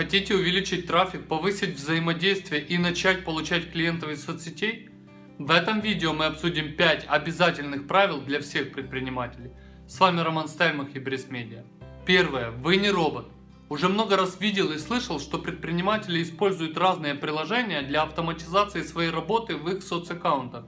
Хотите увеличить трафик, повысить взаимодействие и начать получать клиентов из соцсетей? В этом видео мы обсудим 5 обязательных правил для всех предпринимателей. С вами Роман Стельмах и Брис Медиа. Первое. Вы не робот. Уже много раз видел и слышал, что предприниматели используют разные приложения для автоматизации своей работы в их соцаккаунтах.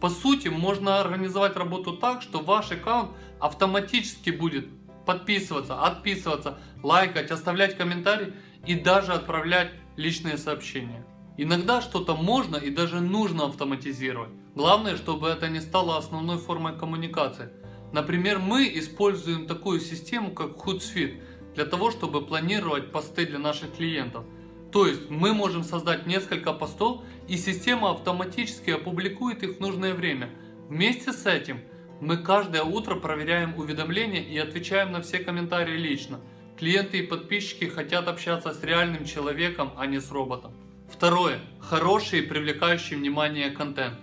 По сути, можно организовать работу так, что ваш аккаунт автоматически будет подписываться, отписываться, лайкать, оставлять комментарии и даже отправлять личные сообщения. Иногда что-то можно и даже нужно автоматизировать. Главное, чтобы это не стало основной формой коммуникации. Например, мы используем такую систему, как Hootsuite, для того, чтобы планировать посты для наших клиентов. То есть мы можем создать несколько постов и система автоматически опубликует их в нужное время. Вместе с этим мы каждое утро проверяем уведомления и отвечаем на все комментарии лично. Клиенты и подписчики хотят общаться с реальным человеком, а не с роботом. Второе. Хороший и привлекающий внимание контент.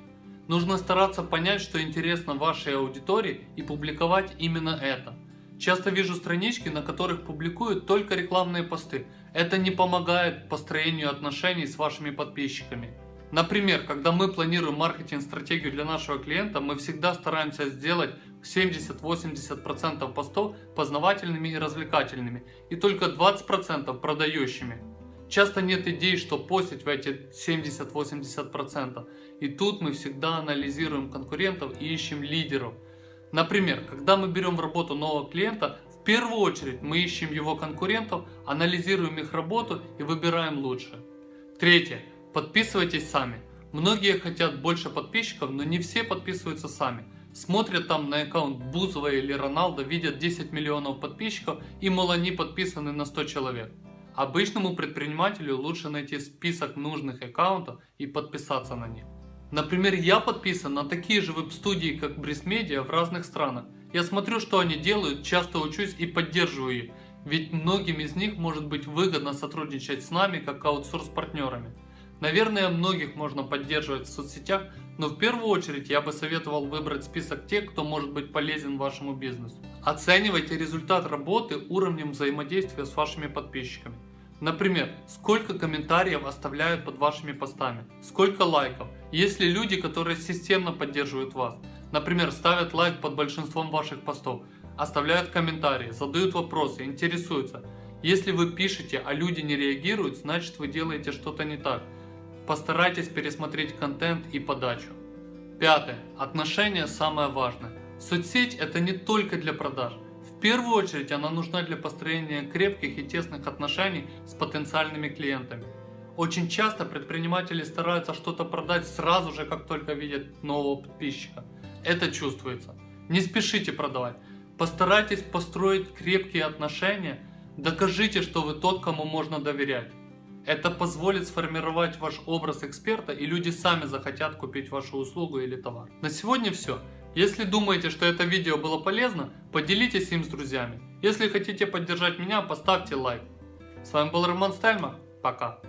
Нужно стараться понять, что интересно вашей аудитории и публиковать именно это. Часто вижу странички, на которых публикуют только рекламные посты. Это не помогает построению отношений с вашими подписчиками. Например, когда мы планируем маркетинг-стратегию для нашего клиента, мы всегда стараемся сделать 70-80% постов познавательными и развлекательными, и только 20% продающими. Часто нет идей, что постить в эти 70-80%. И тут мы всегда анализируем конкурентов и ищем лидеров – Например, когда мы берем в работу нового клиента, в первую очередь мы ищем его конкурентов, анализируем их работу и выбираем лучшее. Третье. Подписывайтесь сами. Многие хотят больше подписчиков, но не все подписываются сами. Смотрят там на аккаунт Бузова или Роналда, видят 10 миллионов подписчиков и мол они подписаны на 100 человек. Обычному предпринимателю лучше найти список нужных аккаунтов и подписаться на них. Например, я подписан на такие же веб-студии, как Media в разных странах. Я смотрю, что они делают, часто учусь и поддерживаю их. Ведь многим из них может быть выгодно сотрудничать с нами, как аутсорс-партнерами. Наверное, многих можно поддерживать в соцсетях, но в первую очередь я бы советовал выбрать список тех, кто может быть полезен вашему бизнесу. Оценивайте результат работы уровнем взаимодействия с вашими подписчиками. Например, сколько комментариев оставляют под вашими постами, сколько лайков. Есть ли люди, которые системно поддерживают вас? Например, ставят лайк под большинством ваших постов, оставляют комментарии, задают вопросы, интересуются. Если вы пишете, а люди не реагируют, значит вы делаете что-то не так. Постарайтесь пересмотреть контент и подачу. Пятое. Отношения самое важное. Соцсеть это не только для продаж. В первую очередь она нужна для построения крепких и тесных отношений с потенциальными клиентами. Очень часто предприниматели стараются что-то продать сразу же, как только видят нового подписчика. Это чувствуется. Не спешите продавать. Постарайтесь построить крепкие отношения, докажите, что вы тот, кому можно доверять. Это позволит сформировать ваш образ эксперта и люди сами захотят купить вашу услугу или товар. На сегодня все. Если думаете, что это видео было полезно, поделитесь им с друзьями. Если хотите поддержать меня, поставьте лайк. С вами был Роман Стельмах. Пока.